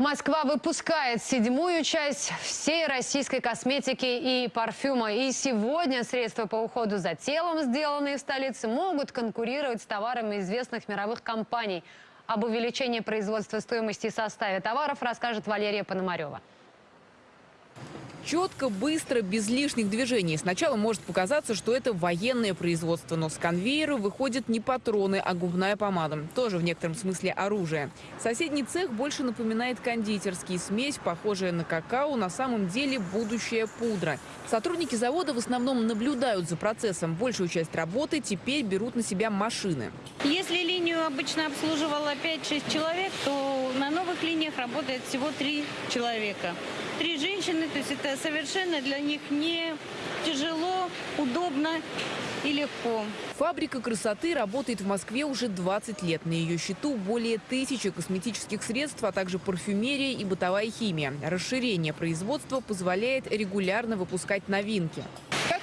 Москва выпускает седьмую часть всей российской косметики и парфюма. И сегодня средства по уходу за телом, сделанные в столице, могут конкурировать с товарами известных мировых компаний. Об увеличении производства стоимости и составе товаров расскажет Валерия Пономарева. Четко, быстро, без лишних движений. Сначала может показаться, что это военное производство, но с конвейера выходят не патроны, а губная помада. Тоже в некотором смысле оружие. Соседний цех больше напоминает кондитерский. Смесь, похожая на какао, на самом деле будущая пудра. Сотрудники завода в основном наблюдают за процессом. Большую часть работы теперь берут на себя машины. Если линию обычно обслуживала 5-6 человек, то на новых линиях работает всего 3 человека. Три женщины, то есть это совершенно для них не тяжело, удобно и легко. Фабрика красоты работает в Москве уже 20 лет. На ее счету более тысячи косметических средств, а также парфюмерия и бытовая химия. Расширение производства позволяет регулярно выпускать новинки.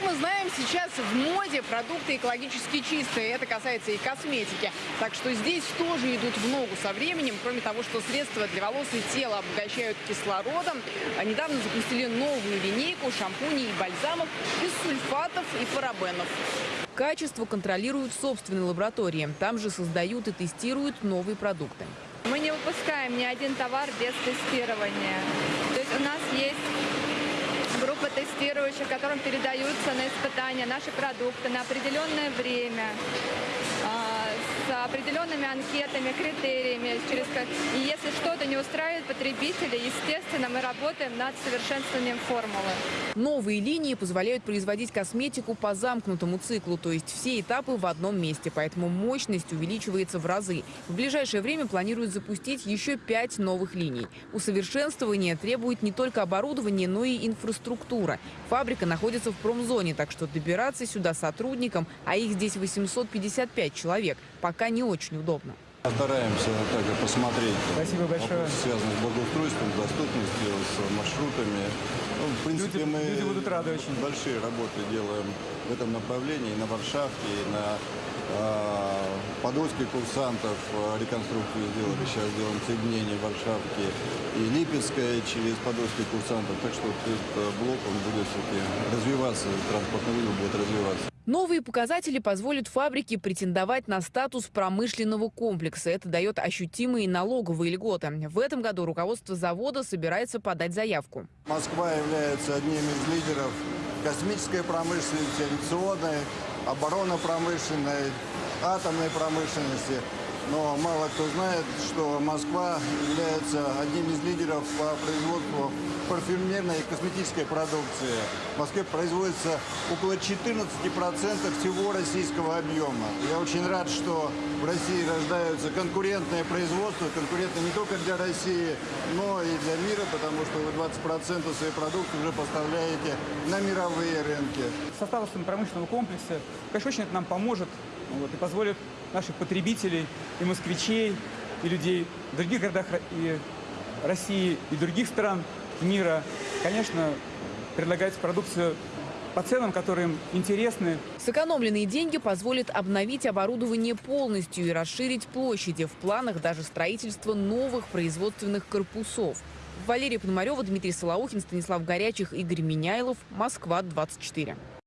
Мы знаем, сейчас в моде продукты экологически чистые. Это касается и косметики. Так что здесь тоже идут в ногу со временем. Кроме того, что средства для волос и тела обогащают кислородом, а недавно запустили новую линейку шампуней и бальзамов без сульфатов и парабенов. Качество контролируют в собственной лаборатории. Там же создают и тестируют новые продукты. Мы не выпускаем ни один товар без тестирования. То есть у нас есть тестирующих, которым передаются на испытания наши продукты на определенное время. А, определенными анкетами, критериями. Через как... И если что-то не устраивает потребителя, естественно, мы работаем над совершенствованием формулы. Новые линии позволяют производить косметику по замкнутому циклу, то есть все этапы в одном месте, поэтому мощность увеличивается в разы. В ближайшее время планируют запустить еще пять новых линий. Усовершенствование требует не только оборудования, но и инфраструктура. Фабрика находится в промзоне, так что добираться сюда сотрудникам, а их здесь 855 человек, пока не очень удобно. Стараемся также посмотреть Спасибо большое. связанные с благоустройством, доступностью, с маршрутами. Ну, в принципе, Люди- мы люди будут рады очень. большие работы делаем в этом направлении, и на Варшавке, и на э, Подольске курсантов э, реконструкцию сделали. Сейчас делаем соединение Варшавки и Липецкая через Подольских курсантов. Так что вот этот э, блок он будет все-таки развиваться, транспортный вызов будет развиваться. Новые показатели позволят фабрике претендовать на статус промышленного комплекса. Это дает ощутимые налоговые льготы. В этом году руководство завода собирается подать заявку. Москва является одним из лидеров космической промышленности, авиационной, оборонно-промышленной, атомной промышленности. Но мало кто знает, что Москва является одним из лидеров по производству парфюмерной и косметической продукции. В Москве производится около 14% всего российского объема. Я очень рад, что в России рождаются конкурентное производство, конкурентное не только для России, но и для мира, потому что вы 20% своей продукции уже поставляете на мировые рынки. Состав промышленного комплекса, конечно, очень это нам поможет вот, и позволит наших потребителей и москвичей, и людей в других городах Ро- и России, и других стран мира, конечно, предлагать продукцию по ценам, которые им интересны, Сэкономленные деньги позволят обновить оборудование полностью и расширить площади. В планах даже строительство новых производственных корпусов. Валерия Пономарева, Дмитрий Солоухин, Станислав Горячих, Игорь Меняйлов. Москва, 24.